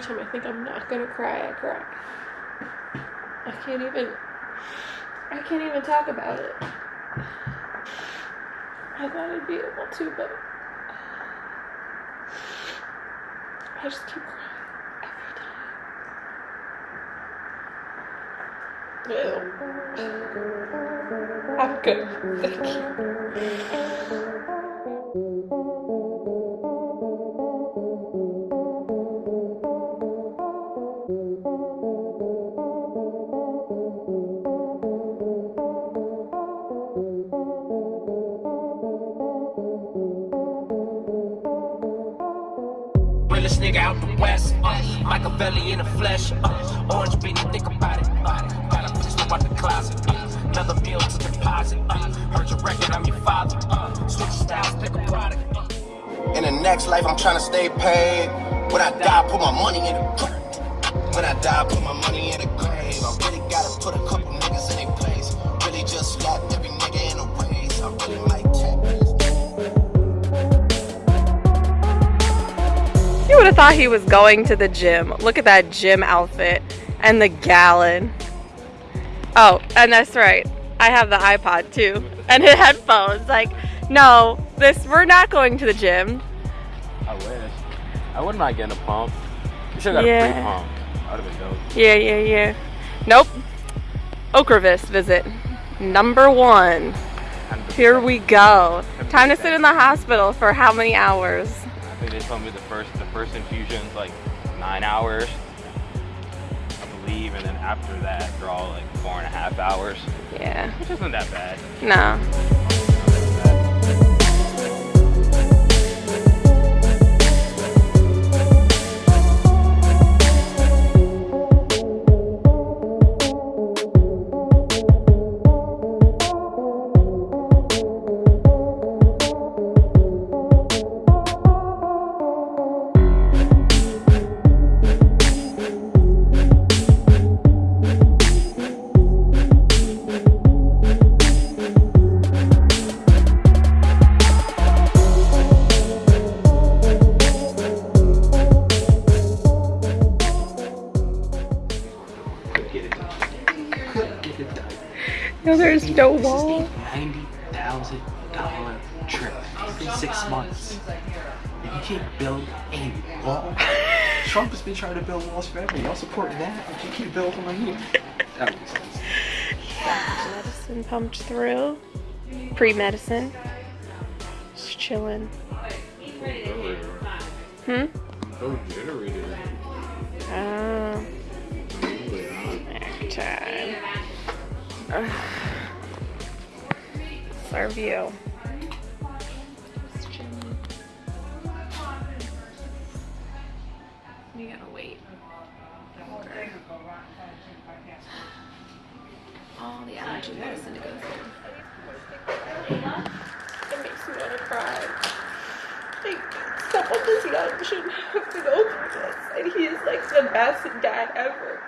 Every time I think I'm not gonna cry, I cry. I can't even. I can't even talk about it. I thought I'd be able to, but I just keep crying every time. Ew. I'm good. Thank you. Out west. Uh, Machiavelli in the flesh. Uh, orange beanie, think about it. Uh, got a pistol out the closet. Uh, another meal to deposit. Uh, heard your record, I'm your father. Uh, switch styles, pick a product. Uh. In the next life, I'm trying to stay paid. When I die, put my money in the grave. When I die, put my money in the grave. I really gotta put a couple niggas in their would have thought he was going to the gym. Look at that gym outfit and the gallon. Oh, and that's right. I have the iPod too and the headphones. Like, no, this we're not going to the gym. I wish. I wouldn't mind getting a pump. You should have got a free pump. That would have been dope. Yeah, yeah, yeah. Nope. Ocrevus visit number one. Here we go. Time to sit in the hospital for how many hours? Think they told me the first the first infusion's like nine hours, I believe, and then after that they're all like four and a half hours, Yeah. which isn't that bad. No. Dollar trip in six months. And you can't build a wall. Trump has been trying to build walls forever. Y'all support that? But you can't build one here. That makes sense. Medicine pumped through. Pre medicine. Just chilling. Hmm? Oh, generator. Oh. Next time. Serve you. Just. You gotta wait. Okay. All the allergy medicine to go through. It makes me wanna cry. Like, someone this young shouldn't have to go through this. And he is like the best dad ever.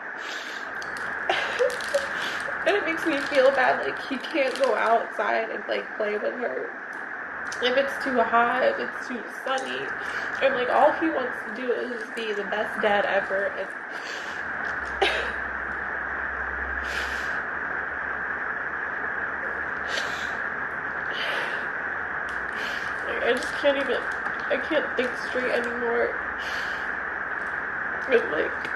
Makes me feel bad, like he can't go outside and like play with her. If it's too hot, if it's too sunny. And like all he wants to do is be the best dad ever. And Like, I just can't even, I can't think straight anymore. And like,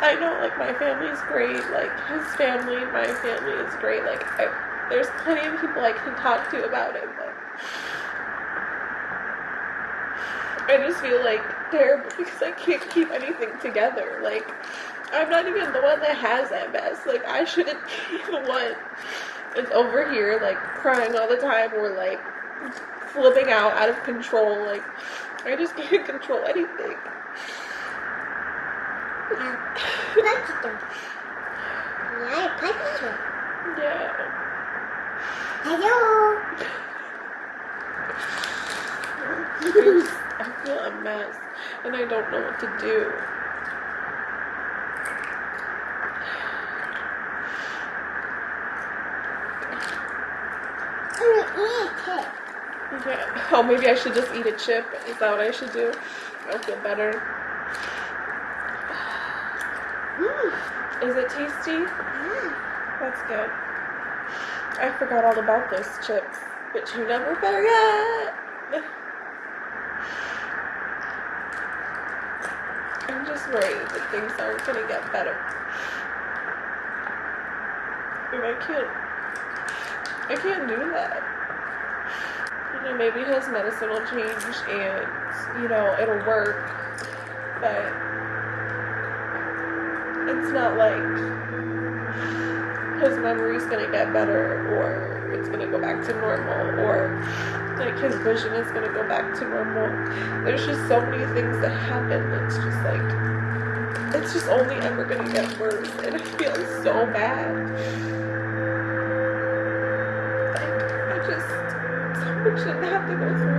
I know like my family's great, like his family, my family is great. Like, I, there's plenty of people I can talk to about it, but I just feel like terrible because I can't keep anything together. Like, I'm not even the one that has MS. Like, I shouldn't be the one that's over here, like, crying all the time or, like, flipping out out of control. Like, I just can't control anything. Yeah. I'm fine. Yeah. Hello. I feel a mess and I don't know what to do. Yeah. Oh, maybe I should just eat a chip. Is that what I should do? I'll feel better. Is it tasty? Mm. That's good. I forgot all about those chips, but you never forget. I'm just worried that things aren't gonna get better. And I can't, I can't do that. You know, maybe his medicine will change and, you know, it'll work, but it's not like his memory's gonna get better or it's gonna go back to normal or like his vision is gonna go back to normal. There's just so many things that happen. It's just like it's just only ever gonna get worse and I feel so bad. Like I just someone shouldn't have to go through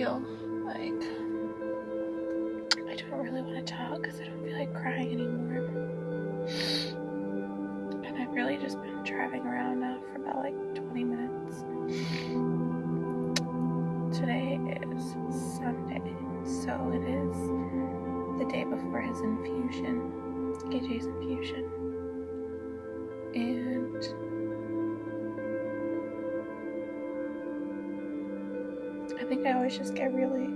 feel like I don't really want to talk because I don't feel like crying anymore. And I've really just been driving around now for about like 20 minutes. Today is Sunday, so it is the day before his infusion, KJ's infusion. And think I always just get really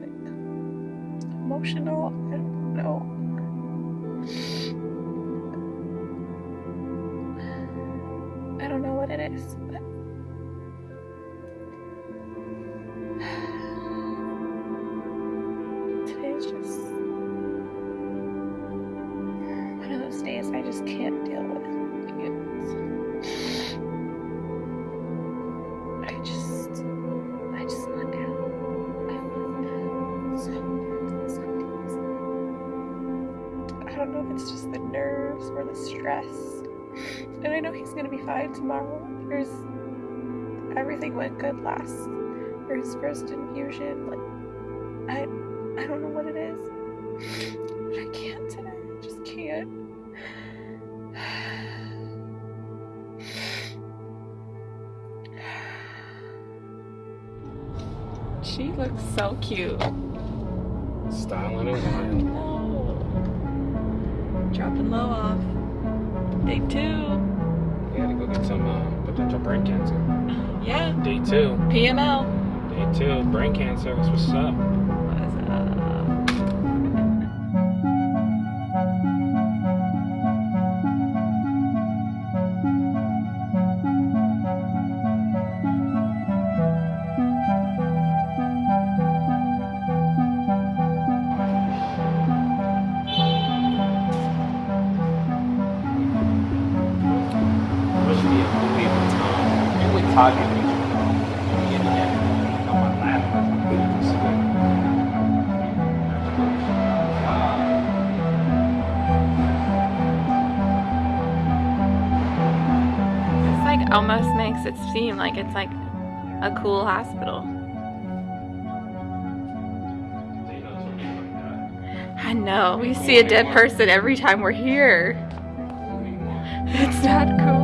like, emotional. I don't know. I don't know what it is, but I don't know if it's just the nerves or the stress. And I know he's gonna be fine tomorrow. There's everything went good last for his first infusion. Like I, I don't know what it is, but I can't today. I just can't. She looks so cute. Styling and wine. Dropping low off. Day two. You gotta go get some uh, potential brain cancer. Yeah. Day two. PML. Day two. Brain cancer. What's up. Like almost makes it seem like it's like a cool hospital. I know. We see a dead person every time we're here. It's not cool.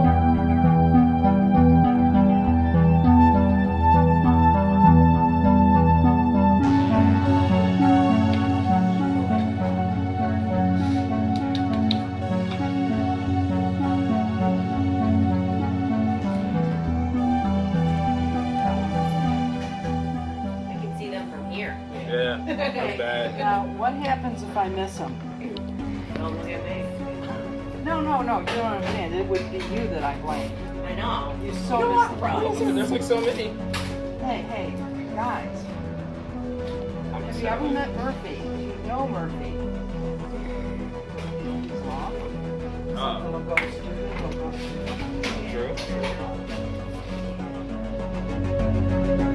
I blame. I know. You're so miss the There's like so many. Hey, hey, guys. Have you ever met Murphy? You know Murphy. Uh, He's off. Oh. Little ghost student, little ghost student. True.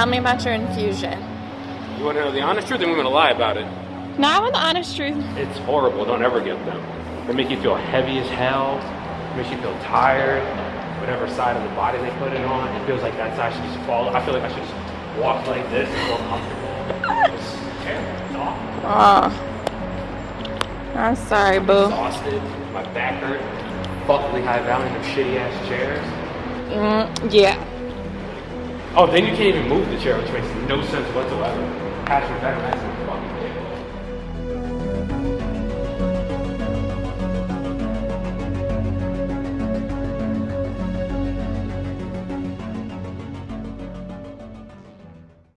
Tell me about your infusion. You want to know the honest truth? Then we're gonna lie about it. No, I want the honest truth. It's horrible. Don't ever get them. They make you feel heavy as hell. Makes you feel tired. Whatever side of the body they put it on, it feels like that side should just fall. I feel like I should just walk like this and feel comfortable. It's terrible. It's awful. Oh. I'm sorry, boo. Exhausted. My back hurt. Fuck Lehigh Valley in them shitty ass chairs. Mm, yeah. Oh, then you can't even move the chair, which makes no sense whatsoever. Ridiculous.